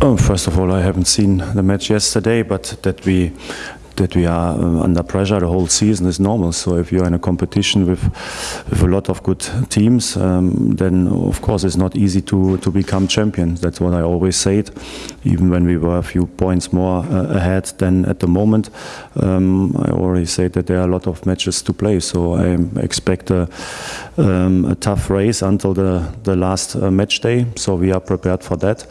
Oh, first of all, I haven't seen the match yesterday, but that we that we are uh, under pressure the whole season is normal. So if you're in a competition with with a lot of good teams, um, then of course it's not easy to to become champion. That's what I always said. Even when we were a few points more uh, ahead than at the moment, um, I already said that there are a lot of matches to play. So I expect a, um, a tough race until the the last uh, match day. So we are prepared for that.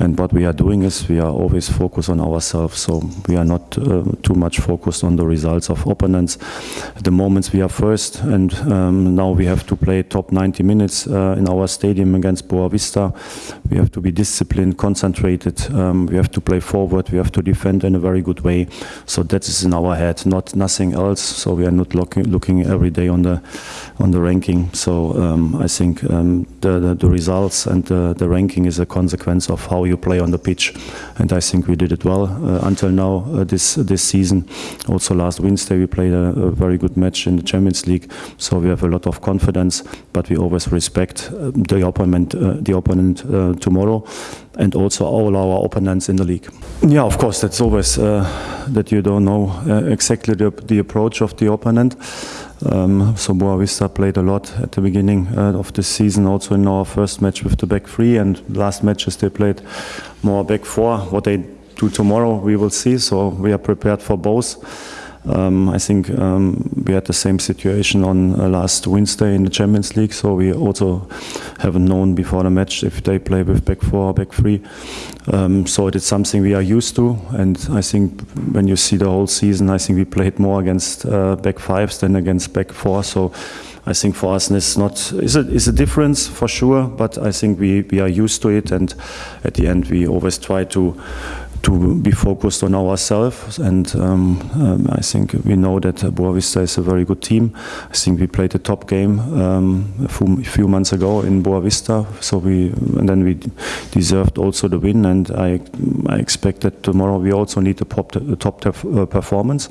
And what we are doing is we are always focused on ourselves. So we are not uh, too much much focused on the results of opponents. The moment we are first and um, now we have to play top 90 minutes uh, in our stadium against Boavista. We have to be disciplined, concentrated, um, we have to play forward, we have to defend in a very good way. So that is in our head, not nothing else. So we are not looking, looking every day on the on the ranking. So um, I think um, the, the, the, results and the, the, ranking is a consequence of how you play on the pitch. And I think we did it well uh, until now uh, this this season. Also last Wednesday we played a, a, very good match in the Champions League. So we have a lot of confidence, but we always respect uh, the opponent, uh, the opponent uh, tomorrow and also all our opponents in the league. Yeah, of course, that's always uh, that you don't know uh, exactly the, the, approach of the opponent. Um, so Boavista played a lot at the beginning uh, of the season, also in our first match with the back three, and last matches they played more back four. What they do tomorrow, we will see. So we are prepared for both. Um, I think um, we had the same situation on uh, last Wednesday in the Champions League, so we also haven't known before the match if they play with back four or back three. Um, so it is something we are used to, and I think when you see the whole season, I think we played more against uh, back fives than against back four. So I think for us it's not is a, is a difference for sure, but I think we, we are used to it, and at the end we always try to to be focused on ourselves. And um, um, I think we know that Boavista is a very good team. I think we played a top game um, a, few, months ago in Boavista, so we and then we deserved also the win. And I I expect that tomorrow we also need a top, a top uh, performance.